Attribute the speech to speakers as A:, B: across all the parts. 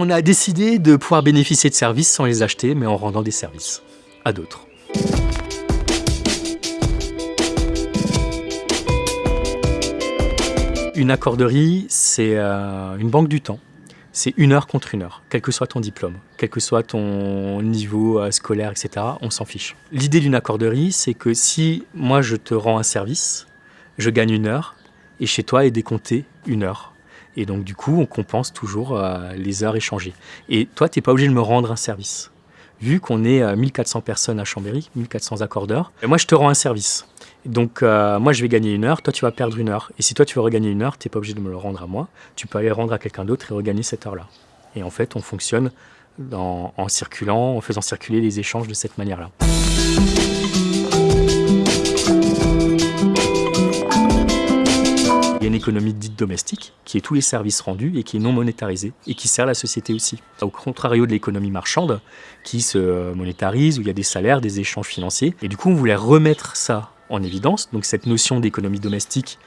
A: On a décidé de pouvoir bénéficier de services sans les acheter, mais en rendant des services à d'autres. Une accorderie, c'est euh, une banque du temps. C'est une heure contre une heure, quel que soit ton diplôme, quel que soit ton niveau euh, scolaire, etc. On s'en fiche. L'idée d'une accorderie, c'est que si moi je te rends un service, je gagne une heure, et chez toi est décompté une heure. Et donc du coup, on compense toujours euh, les heures échangées. Et toi, tu n'es pas obligé de me rendre un service. Vu qu'on est 1400 personnes à Chambéry, 1400 accordeurs, moi je te rends un service. Donc euh, moi je vais gagner une heure, toi tu vas perdre une heure. Et si toi tu veux regagner une heure, tu n'es pas obligé de me le rendre à moi, tu peux aller rendre à quelqu'un d'autre et regagner cette heure-là. Et en fait on fonctionne en circulant, en faisant circuler les échanges de cette manière-là. Économie dite domestique, qui est tous les services rendus et qui est non monétarisée, et qui sert la société aussi. Au contrario de l'économie marchande, qui se monétarise, où il y a des salaires, des échanges financiers. Et du coup, on voulait remettre ça en évidence, donc cette notion d'économie domestique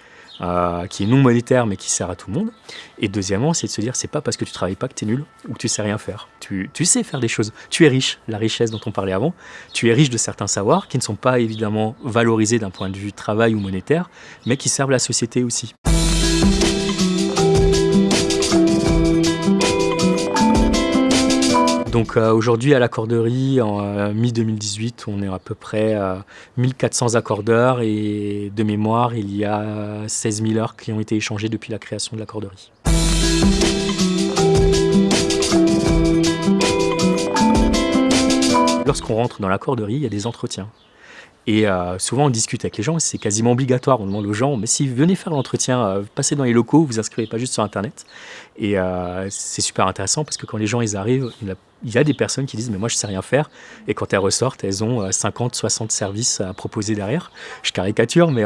A: euh, qui est non monétaire mais qui sert à tout le monde. Et deuxièmement, c'est de se dire, c'est pas parce que tu travailles pas que tu es nul ou que tu sais rien faire. Tu, tu, sais faire des choses. Tu es riche, la richesse dont on parlait avant. Tu es riche de certains savoirs qui ne sont pas évidemment valorisés d'un point de vue travail ou monétaire, mais qui servent la société aussi. Donc euh, aujourd'hui à l'accorderie, en euh, mi-2018, on est à peu près 1400 accordeurs et de mémoire, il y a 16 000 heures qui ont été échangées depuis la création de l'accorderie. Lorsqu'on rentre dans l'accorderie, il y a des entretiens. Et euh, souvent, on discute avec les gens, c'est quasiment obligatoire. On demande aux gens, mais si vous venez faire l'entretien, euh, passez dans les locaux, vous inscrivez pas juste sur Internet. Et euh, c'est super intéressant parce que quand les gens ils arrivent, il y a des personnes qui disent, mais moi je sais rien faire. Et quand elles ressortent, elles ont 50, 60 services à proposer derrière. Je caricature, mais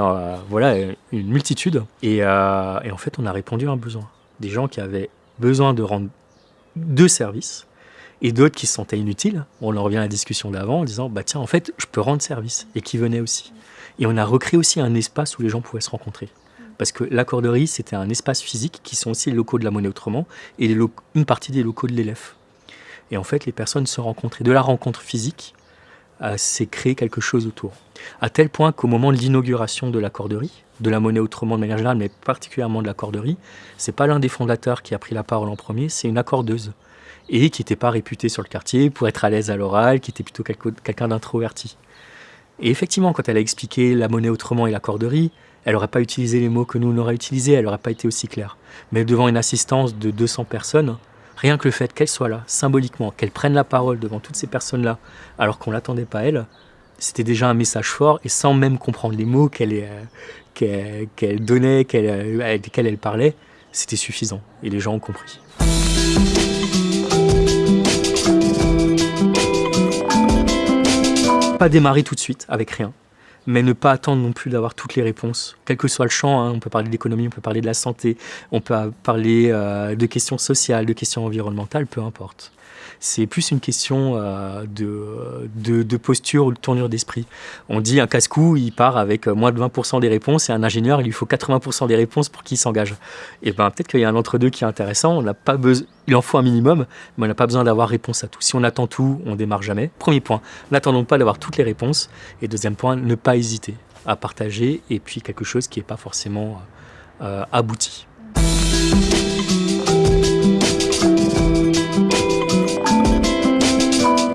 A: voilà, une multitude. Et, et en fait, on a répondu à un besoin. Des gens qui avaient besoin de rendre deux services et d'autres qui se sentaient inutiles. On en revient à la discussion d'avant en disant bah tiens en fait je peux rendre service et qui venaient aussi. Et on a recréé aussi un espace où les gens pouvaient se rencontrer. Parce que l'accorderie, c'était un espace physique qui sont aussi les locaux de la monnaie autrement et une partie des locaux de l'élève. Et en fait, les personnes se rencontraient. De la rencontre physique, euh, c'est créer quelque chose autour. À tel point qu'au moment de l'inauguration de l'accorderie, de la monnaie autrement de manière générale, mais particulièrement de l'accorderie, c'est pas l'un des fondateurs qui a pris la parole en premier, c'est une accordeuse et qui n'était pas réputé sur le quartier pour être à l'aise à l'oral, qui était plutôt quelqu'un d'introverti. Et effectivement, quand elle a expliqué la monnaie autrement et la corderie, elle n'aurait pas utilisé les mots que nous on aurait utilisés, elle n'aurait pas été aussi claire. Mais devant une assistance de 200 personnes, rien que le fait qu'elle soit là, symboliquement, qu'elle prenne la parole devant toutes ces personnes-là, alors qu'on ne l'attendait pas elle, c'était déjà un message fort, et sans même comprendre les mots qu'elle euh, donnait, euh, qu'elle elle parlait, c'était suffisant, et les gens ont compris. Pas démarrer tout de suite avec rien, mais ne pas attendre non plus d'avoir toutes les réponses, quel que soit le champ. Hein. on peut parler de on peut parler de la santé, on peut parler euh, de questions sociales, de questions environnementales, peu importe. C'est plus une question euh, de, posture ou de tournure d'esprit. On dit un casse-cou, il part avec moins de 20% des réponses et un ingénieur, il lui faut 80% des réponses pour qu'il s'engage. Et ben peut-être qu'il y a un entre-deux qui est intéressant. On pas il en faut un minimum, mais on n'a pas besoin d'avoir réponse à tout. Si on attend tout, on démarre jamais. Premier point, n'attendons pas d'avoir toutes les réponses. Et deuxième point, ne pas hésiter à partager et puis quelque chose qui n'est pas forcément euh, abouti.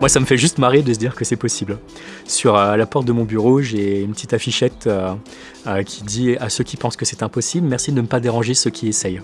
A: Moi, ça me fait juste marrer de se dire que c'est possible. Sur euh, la porte de mon bureau, j'ai une petite affichette euh, qui dit à ceux qui pensent que c'est impossible, merci de ne pas déranger ceux qui essayent.